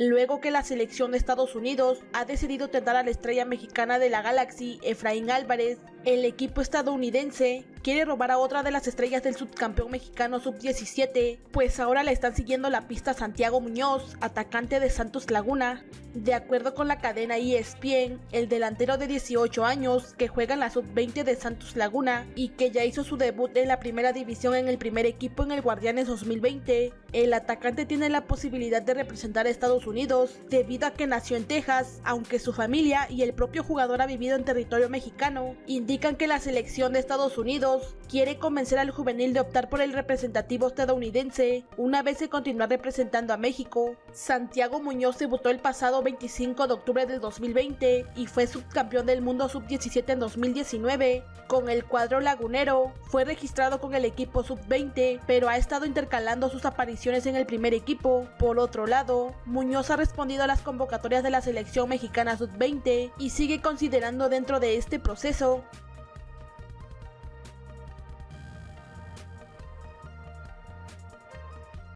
luego que la selección de Estados Unidos ha decidido tentar a la estrella mexicana de la Galaxy, Efraín Álvarez. El equipo estadounidense quiere robar a otra de las estrellas del subcampeón mexicano sub-17, pues ahora le están siguiendo la pista Santiago Muñoz, atacante de Santos Laguna. De acuerdo con la cadena ESPN, el delantero de 18 años que juega en la sub-20 de Santos Laguna y que ya hizo su debut en la primera división en el primer equipo en el Guardianes 2020, el atacante tiene la posibilidad de representar a Estados Unidos debido a que nació en Texas, aunque su familia y el propio jugador ha vivido en territorio mexicano, indican que la selección de Estados Unidos quiere convencer al juvenil de optar por el representativo estadounidense una vez se continúa representando a México. Santiago Muñoz debutó el pasado 25 de octubre del 2020 y fue subcampeón del mundo sub-17 en 2019 con el cuadro lagunero. Fue registrado con el equipo sub-20, pero ha estado intercalando sus apariciones en el primer equipo. Por otro lado, Muñoz ha respondido a las convocatorias de la selección mexicana sub-20 y sigue considerando dentro de este proceso